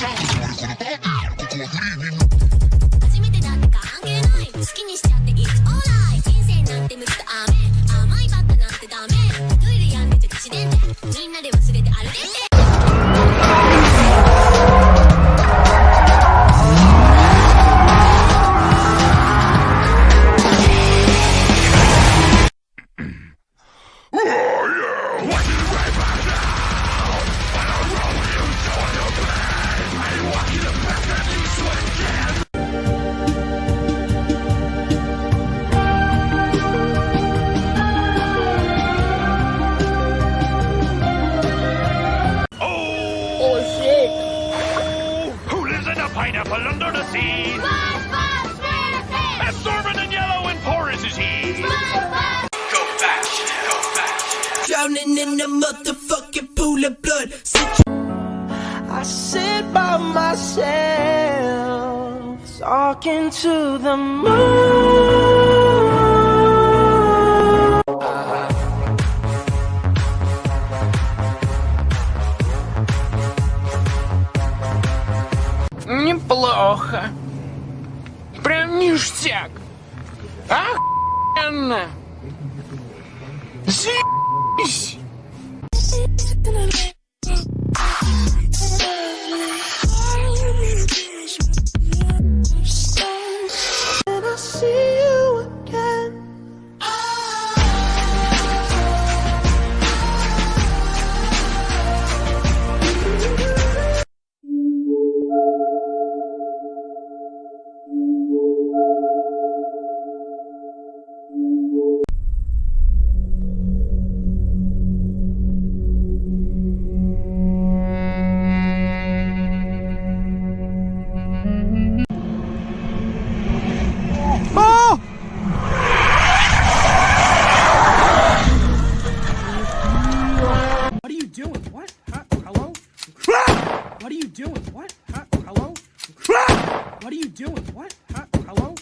このパーティーここはリー初めてだってか関係ない。好きにしちゃ pineapple under the sea? Absorbent and yellow and porous is he. Go back, go back. Drowning in the motherfucking pool of blood. I sit by myself, talking to the moon. What? Huh? Hello?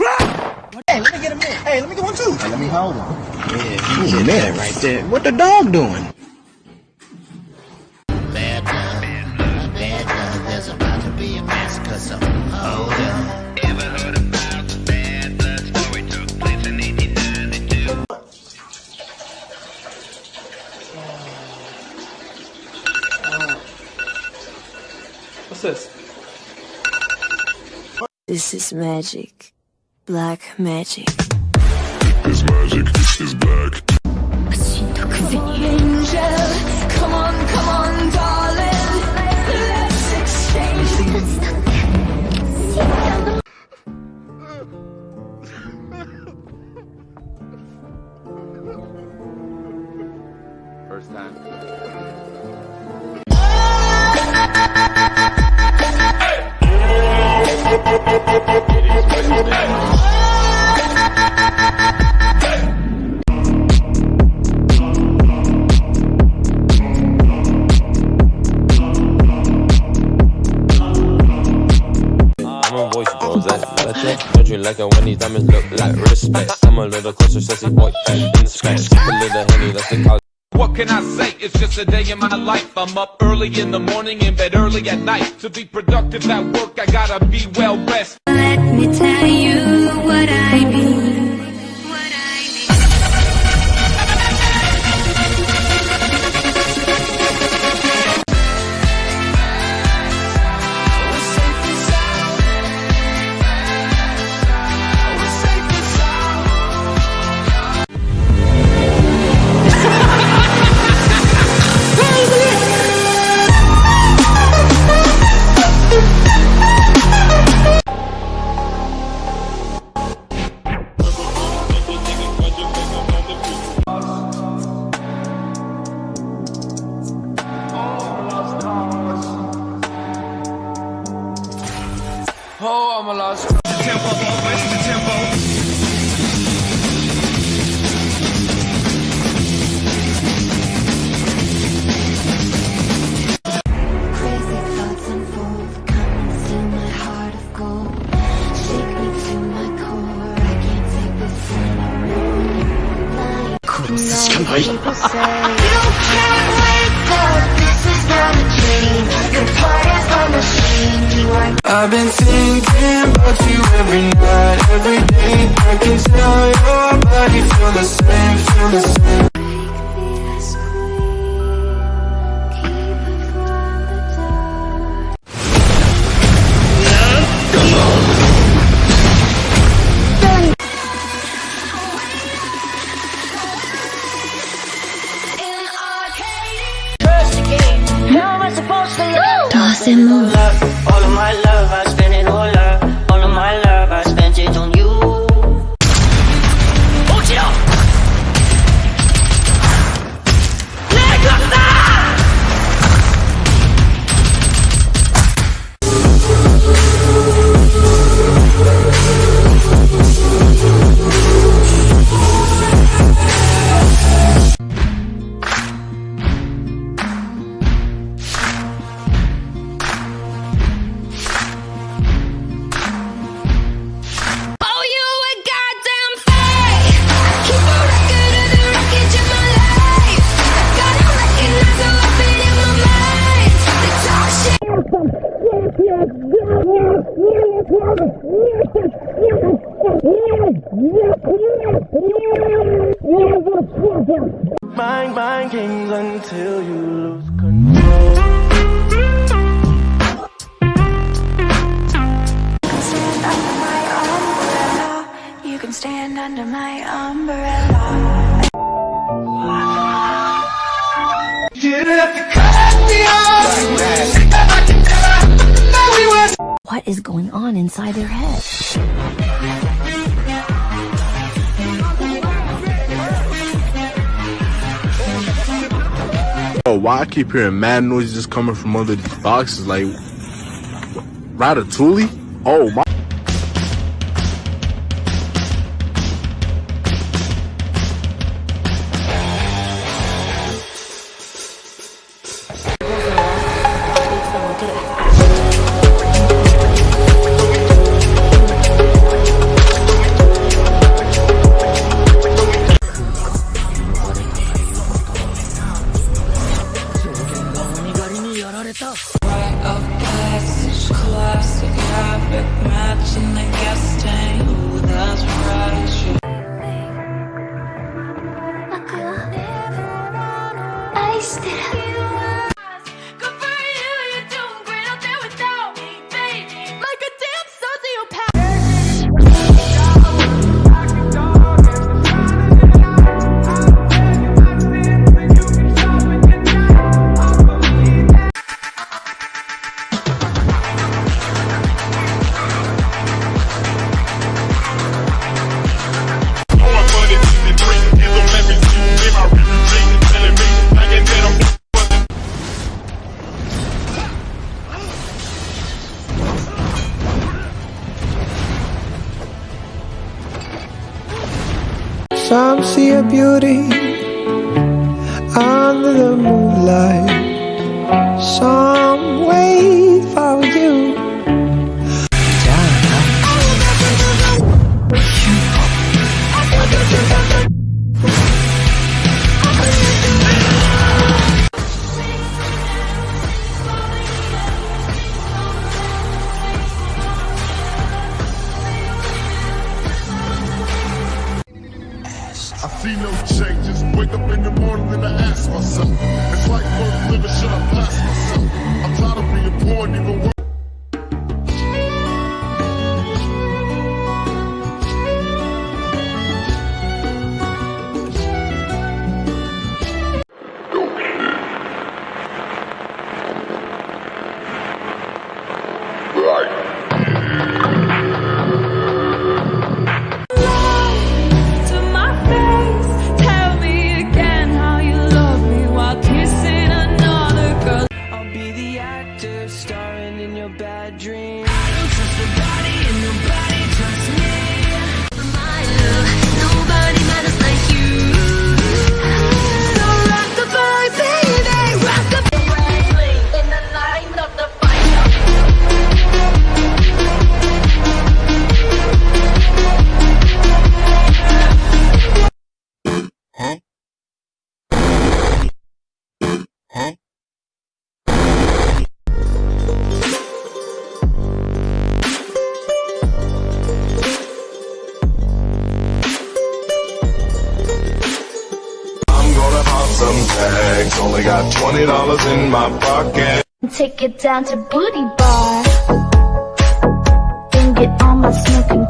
Ah! Hey, let me get a minute. Hey, let me get one too. Hey, let me hold him. Yeah, he's a minute right there. What the dog doing? Bad blood, bad blood, there's about to be a massacre, so hold up. Ever heard about the bad blood story took place in 1892? What's this? This is magic. Black magic. This magic is black. Come on, come on, darling. Let's exchange. First time. You like it when these diamonds look like respect? I'm a little closer, sassy boy, in the sky. Sip a little honey, that's the college. What can I say? It's just a day in my life. I'm up early in the morning, in bed early at night. To be productive at work, I gotta be well rested. Let me tell you what I mean. I've been thinking about you every night, every day. I can tell your body feel the same, feel the same. Toss and move. All of my love, I spend it all up. Bang, bang, kings until you lose control You can Stand under my umbrella. You can stand under my umbrella. What is going on inside their head? Oh, why I keep hearing mad noises just coming from these boxes? Like, Ratatouille? Oh, my. I beauty under the moonlight. See no changes. Wake up in the morning and I ask myself, it's like worth living, should I blast myself? I'm tired of being poor and even worse. Only got twenty dollars in my pocket. Take it down to Booty Bar. Then get on my smoking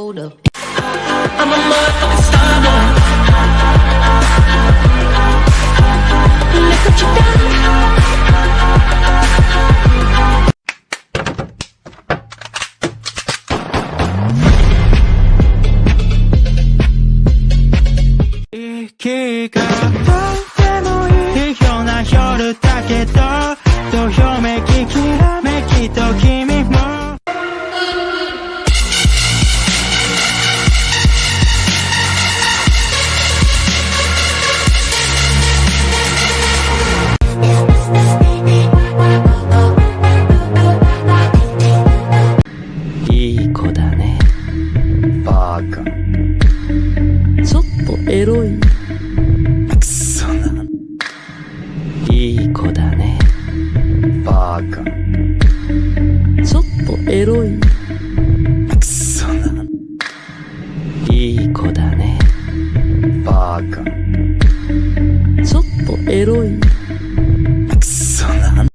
hold up. I'm a motherfucking stunner. Look what you done. 기가 또 때문에 희한한 エロい。くそな。いい子だね。バカ。ちょっとエロい